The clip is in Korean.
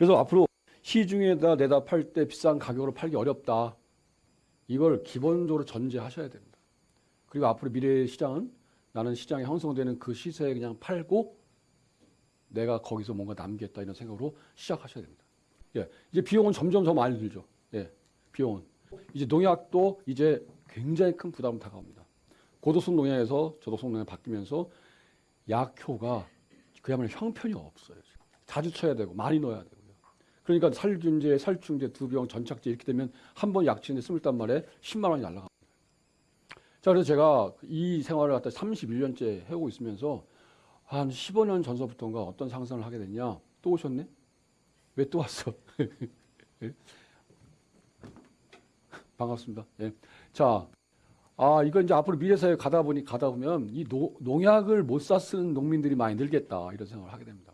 그래서 앞으로 시중에다 내다 팔 때 비싼 가격으로 팔기 어렵다. 이걸 기본적으로 전제하셔야 됩니다. 그리고 앞으로 미래의 시장은 나는 시장에 형성되는 그 시세에 그냥 팔고 내가 거기서 뭔가 남겠다 이런 생각으로 시작하셔야 됩니다. 예, 이제 비용은 점점 더 많이 들죠. 예, 비용은 이제 농약도 이제 굉장히 큰 부담을 다가옵니다. 고도성 농약에서 저도성 농약 바뀌면서 약효가 그야말로 형편이 없어요. 자주 쳐야 되고 많이 넣어야 되고요. 그러니까 살균제, 살충제, 두 병, 전착제 이렇게 되면 한 번 약치는데 스물단 말에 10만 원이 날라갑니다. 자, 그래서 제가 이 생활을 갖다 31년째 해오고 있으면서 한 15년 전서부터인가 어떤 상상을 하게 됐냐? 또 오셨네? 왜 또 왔어? 예? 반갑습니다. 예. 자, 아, 이거 이제 앞으로 미래사회 가다 보니 가다 보면 이 노, 농약을 못 사 쓰는 농민들이 많이 늘겠다 이런 생각을 하게 됩니다.